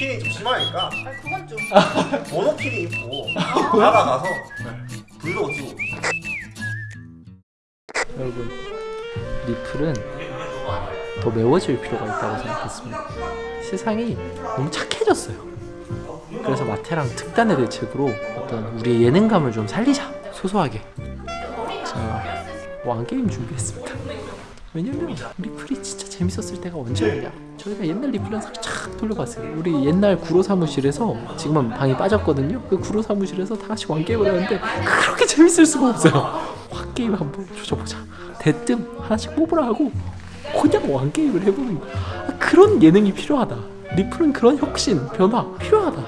비키니 좀 심하니까 아 그건 좀. 모노키니 입고 나가가서 브이로그 찍고 여러분 리플은 더 매워질 필요가 있다고 생각했습니다. 세상이 너무 착해졌어요. 그래서 마테랑 특단의 대책으로 어떤 우리의 예능감을 좀 살리자 소소하게 자 왕게임 준비했습니다. 왜냐면 리플이 진짜 재밌었을 때가 언제였냐 저희가 옛날 리플 영상 쫙 돌려봤어요. 우리 옛날 구로 사무실에서 지금은 방이 빠졌거든요. 그 구로 사무실에서 다 같이 왕게임을 하는데 그렇게 재밌을 수가 없어요. 왕게임 한번 조져보자. 대뜸 하나씩 뽑으라 하고 그냥 왕게임을 해보는 거야. 아, 그런 예능이 필요하다. 리플은 그런 혁신 변화 필요하다.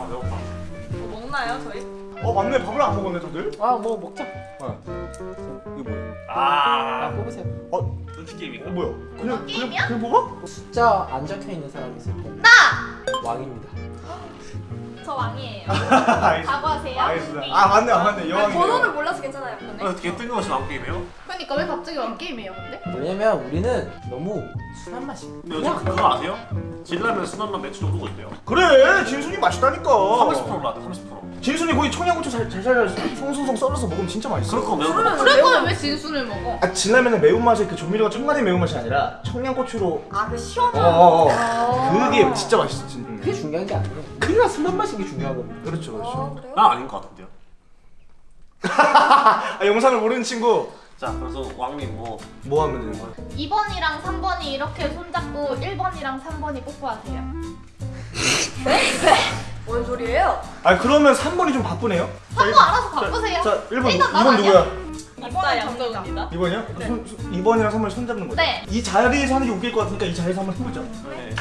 뭐 먹나요 저희? 어 맞네. 밥을 안 먹었네 다들. 아뭐 먹자. 이거 뭐야 아 뽑으세요 눈치 게임인가? 어 뭐야 그냥 게임이야? 그냥 뽑아? 숫자 안 적혀 있는 사람이 있을 때 나! 왕입니다 저 왕이에요. 각오하세요. 알겠습니다 아 맞네 아 맞네 여왕이 번호를 몰라서 괜찮아요. 아, 어떻게 뜬금없이 나온 게임이에요? 그러니까 왜 갑자기 왕 게임이에요, 근데? 왜냐면 우리는 너무 순한 맛입니다 근데 요즘 그거 아세요? 진라면 순한맛 매출 오르고 있대요. 그래 진순이 맛있다니까. 30% 올랐다 30% 진순이 거기 청양고추 잘, 잘 살려서 송송송 썰어서 먹으면 진짜 맛있어. 그럴 거 매운 거 그러면 먹자 그럴 거면 왜 진순을 먹어? 아 진라면은 매운맛이 그 조미료가 첨가된 매운맛이 아니라 청양고추로. 아그 시원한. 어어어. 아. 그게 진짜 맛있어 진짜. 그게 중요한 게 아니에요. 그래야 순한 맛인 게 중요한 겁니다 그렇죠 아 그렇죠. 그래요? 난 아닌 것 같은데요? 아 영상을 모르는 친구 자 그래서 왕님 뭐 뭐 하면 되는 거야? 2번이랑 3번이 이렇게 손잡고 1번이랑 3번이 뽀뽀하세요. 뭔 소리예요? 아 그러면 3번이 좀 바쁘네요 3번 알아서 바꾸세요. 자 1번 일단 2번 나 누구야? 이번 양정입니다. 2번이요? 손, 손, 2번이랑 3번이 손잡는 거죠? 네. 이 자리에서 하는 게 웃길 것 같으니까 이 자리에서 한번 해보자 네.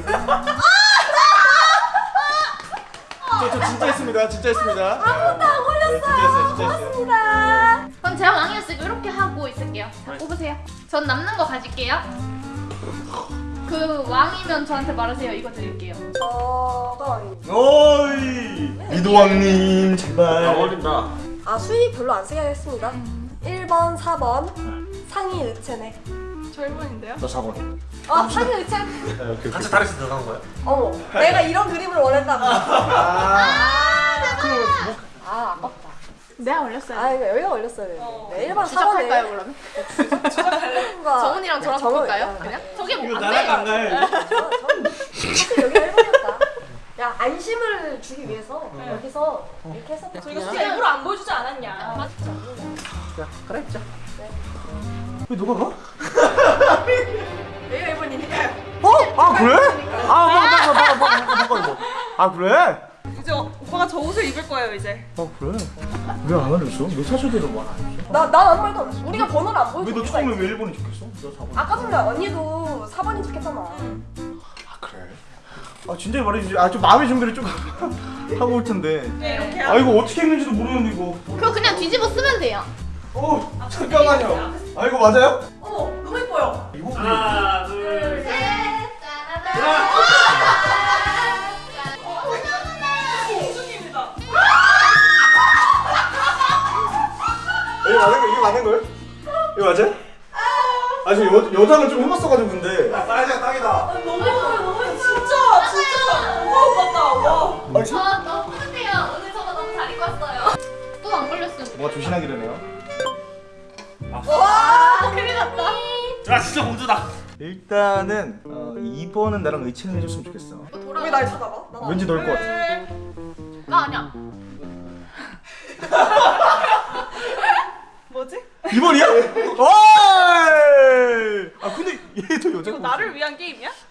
저, 저 진짜 했습니다 진짜 했습니다 아무도 안 걸렸어요 네, 했어요 그럼 제가 왕이었으니까 이렇게 하고 있을게요. 자, 네. 뽑으세요. 전 남는 거 가질게요. 그 왕이면 저한테 말하세요. 이거 드릴게요. 저가. 어이 이도왕님 아 제발 어울린다 아 수위 별로 안 하겠습니다. 1번, 4번 상의 의체네. 저 1번인데요? 저 4번 아 상의 의체? 같이 다리에서 들어간 거야? 어머 내가 이런 그림을 원했다고. 아 그럼 뭐아 아깝다. 내가 올렸어요. 아 이거 여기가 걸렸어요. 네 1번, 4번에. 시작할까요 그러면? 정훈이랑 저랑 저랑 바꿀까요? 그냥? 저게 이거 뭐안 나랑 안 돼요? 가요 사실 여기가 1번이었다. 야 안심을 주기 위해서 여기서 이렇게 했었다. 저희가 진짜 일부러 안 보여주지 않았냐? 자 그래 자왜 너가 가? 여기가 1번이니까요. 어? 아 그래? 아 바꿔 바꿔 이거 아 그래? 이제 오빠가 저 옷을 입을 거예요 이제. 아 그래? 왜 안 알려줬어? 왜 사실대로 말안 했어? 나난 아무 말도 안 했어. 우리가 번호를 안왜 보여줘. 너 처음에 왜 1번이 적혔어? 너 4번 아까 전에 언니도 4번이 좋겠잖아. 아 그래? 아 진짜 말해주지 아 좀 마음의 준비를 좀 하고 올 텐데 네 이렇게. 아 이거 어떻게 했는지도 모르는데 이거 그거 그냥 뒤집어 쓰면 돼요. 어 잠깐만요 아 이거 맞아요? 어머 너무 예뻐요. 이거 하 이거 맞아요? 아 지금 여 여장을 좀 해봤어가지고 근데 사이즈가 딱이다 너무 예뻐요 너무 예뻐요. 진짜 진짜 우와 같다 와. 아 진- 저 너무 뿌듯해요. 오늘 저거 너무 잘 입고 왔어요. 또 안 걸렸으면. 뭐가 조신하게 되네요 와, 큰일 났다. 아 진짜 공주다 일단은 어, 2번은 나랑 의치는 해줬으면 좋겠어 돌아. 왜날 쳐다봐? 난 왠지 넣을 것 같아 나 아니야. 뭐지? 2번이야? 어이! 아 근데 얘도 여자가 이거 나를 위한 게임이야?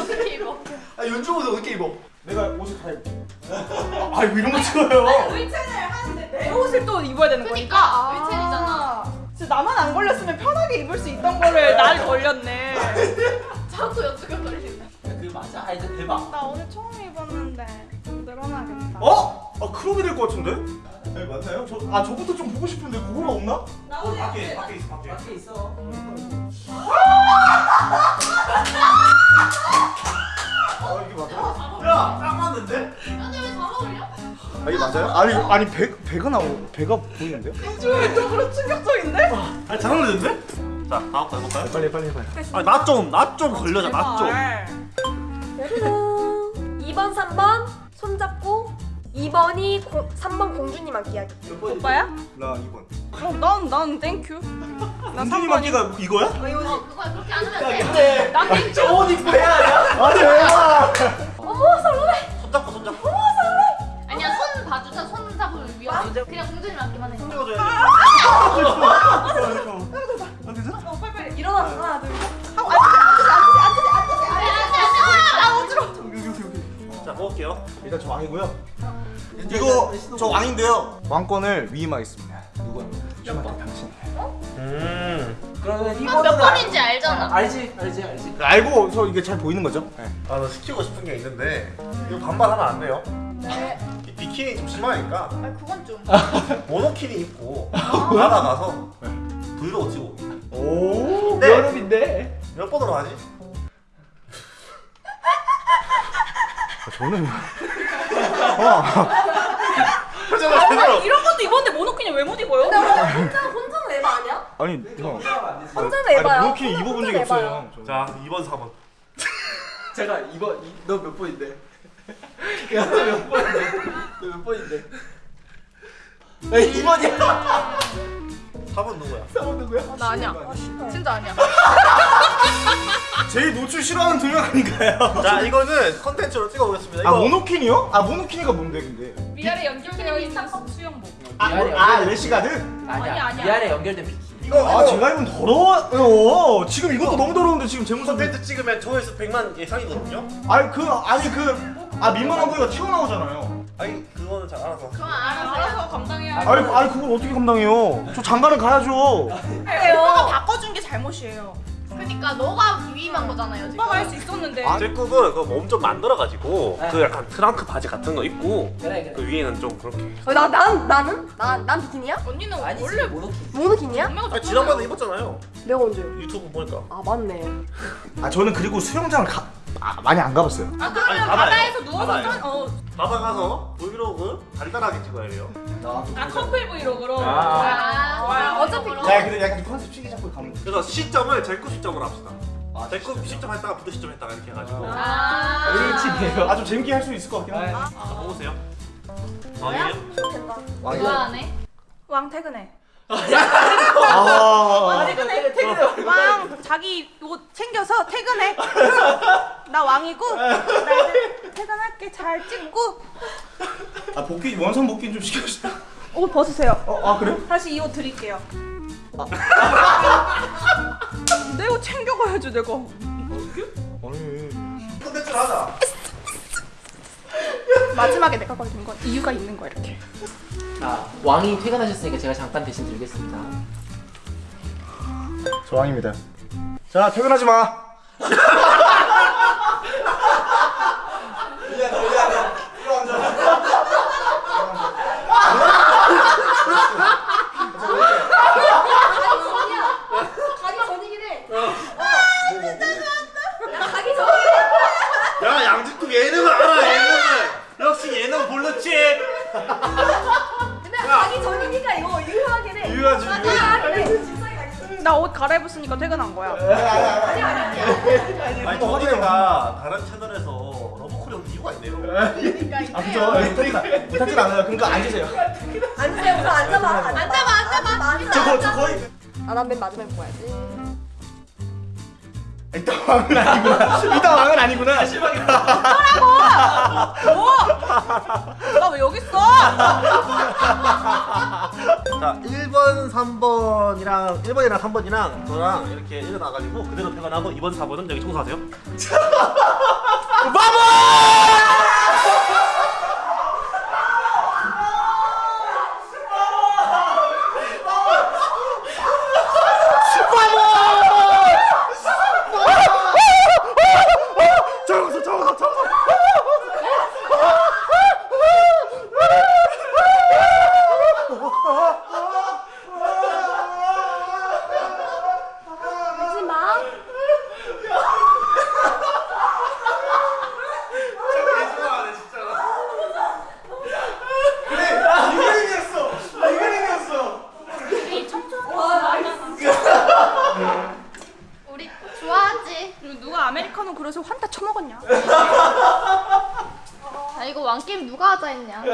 어떻게 입어? 아 연주보다 어떻게 입어? 내가 옷을 다 입어 아 이거 이런 거 찍어요 의체를 하는데 내 옷을 또 입어야 되는 거니까. 그니까 위첸이잖아. 진짜 나만 안 걸렸으면 편하게 입을 수 있던 거를 날 걸렸네. 자꾸 여쭈가 걸리네. 그 맞아 아 이제 대박 나 오늘 처음 입었는데 늘어나겠다. 어? 아 그러게 될것 같은데? 네 맞나요? 저, 아 저것도 좀 보고 싶은데 그거가 없나? 나 오늘 밖에 밖에 있어 밖에 밖에 있어 아 이게 맞아요? 야딱 맞는데? 근데 왜 잘 어울려? 아 이게 맞아요? 아니 아니 배 배가 나오 배가 보이는데요? 비주얼적으로 충격적인데? 아잘 어울리는데? 자 다음 거 해볼까요? 빨리 빨리 해봐요. 아나좀나 좀 걸려자 나 좀. 짜르릉 2번 3번 손잡고 2번이 고, 3번 공주님한테 이야기 오빠야? 나 2번. 그럼 난, 난 땡큐. 나 공준이 3번이. 맞기가 이거야? 어, 그거 그렇게 안 하면 돼. 근데 난 땡큐. 옷 입고 해야 하냐? 아니 왜? 어머 설레 손 잡고 손 잡고. 아니야 손 봐주자 손 잡으면 위험해. 그냥 공주님 맞기만 해. 찍어줘야 아 괜찮아? 어 빨리빨리 일어나 하나 둘셋 여기 여기 여기. 자 먹을게요. 일단 저 왕이고요. 이거 저 왕인데요. 왕권을 위임하겠습니다. 그러면 몇 2번으로 번인지 알잖아. 알지 알지 알지. 알고 저 이게 잘 보이는 거죠? 네. 아나 시키고 싶은 게 있는데 이거 반반하면 안 돼요. 네. 이 비키니 좀 심하니까 아 그건 좀. 모노키니 입고 바다 가서 브이로그 찍고 오. 네. 여름인데. 몇 번으로 하지? 저는 표정을 아. 이런 것도 입었는데 모노키니 왜 못 입어요? 혼자 혼자는 에바 아니야? 아니 형. 혼자는 에바야 아니 모노키 입어본 적이 혼자는 없어요. 저. 자 2번 4번. 제가 이번 너 몇 번인데? 야 너 몇 번인데? 너 몇 번인데? 야 2번이야. 4번 누구야? 4번 누구야? 나 아니야. 진짜 아니야. 제일 노출 싫어하는 두 명 아닌가요? 자 이거는 컨텐츠로 찍어보겠습니다. 아 이거 monokini요? 아 monokini가 뭔데 근데? 위아래 연결되어 있는 수영복. 아, 미안해요. 아 rash guard? 아니야, 아니야 아니야. 위아래 연결된 비키니. 이거 아 제가 입으면 더러워요. 지금 이것도 너무 더러운데 지금 제 모습. 컨텐츠 찍으면 조회수 100만 예상이거든요. 아니 그 아니 그 아 민망한 부위가 튀어나오잖아요. 아니 그거는 잘 알아서. 그건 알아서. 알아서 감당해야 아니 아니 그걸 어떻게 감당해요? 저 장가를 가야죠. 오빠가 바꿔준 게 잘못이에요. 그러니까 너가 위임한 거잖아요 지금. 오빠가 할 수 있었는데. 제 꿈은 그몸 좀 만들어가지고 그 약간 트렁크 바지 같은 거 입고 그래 그 위에는 좀 그렇게. 어, 나, 난, 나는? 나, 난 비키니야? 언니는 아니지 원래 모노키니. 모노키니야? 분명히 아 지난번에 입었잖아요. 내가 언제? 유튜브 보니까. 아 맞네 아 저는 그리고 수영장을 가 아, 많이 안 가봤어요. 아 아니, 그러면 바다예요. 바다에서 누워서 바다예요. 짠- 어, 바다 가서 브이로그 간단하게 찍어야 돼요. 아 커플 브이로그로. 아. 아, 어차피 그럼. 야 근데 약간 좀 컨셉 치기 잡고 가면 돼. 그래서 시점을 제쿠 시점으로 합시다. 제쿠 시점 했다가 부드 시점 했다가 이렇게 해가지고. 아. 일찍이에요. 아좀 재밌게 할 수 있을 것 같긴 한데. 자 먹으세요. 왕이에요? 된다 좋아하네. 왕 퇴근해. 아. 퇴근해. 퇴근해. 왕 자기 옷 챙겨서 퇴근해. 나 왕이고 나 이제 퇴근할게. 잘 찍고 아 복귀 원상 복귀 좀 시켜주세요. 옷 벗으세요. 어, 아 그래요? 다시 이 옷 드릴게요. 내가 챙겨가야지 내가. 아니. 컨텐츠를 하자. 마지막에 내가 걸린 건 이유가 있는 거야 이렇게. 자 왕이 퇴근하셨으니까 제가 잠깐 대신 드리겠습니다. 저 왕입니다. 자 퇴근하지 마. 해 유효하지, 아. 아, 나옷 갈아입었으니까 퇴근한 거야. 아니 저희가 다른 채널에서 러브콜이 이유가 있네요. 아 그죠? 퇴근 못하진 않아요. 그러니까 앉으세요. 앉으세요 앉아봐 앉아봐 앉아봐 앉아봐 저, 거, 저 거의 아난맨 마지막에 보야지 일단 왕은 아니구나. 일단 왕은 아니구나. 실망이다. 나왜 여기 있어? 자 1번 3번이랑 1번이랑 3번이랑 저랑 이렇게 일어나가지고 그대로 퇴근하고 2번 4번은 여기 청소하세요. 청소 청소 청소. 하지마 놈은 그래서 환타 처먹었냐? 아 이거 왕 게임 누가 하자 했냐?